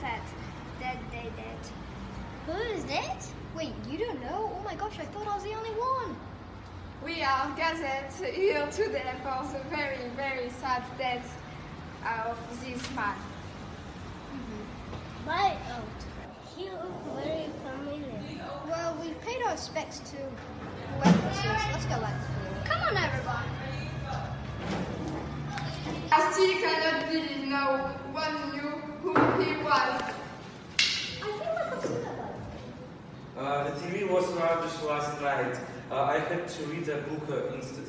sad that they did. Who is that? Wait, you don't know? Oh my gosh, I thought I was the only one. We are gathered here today for the very, very sad death uh, of this man. Mm-hmm. My oh, he looked very familiar. Well, we paid our respects to whoever this is. Let's go back. Come on, everyone. I Uh, the TV was rubbish last night. Uh, I had to read a book uh, instead.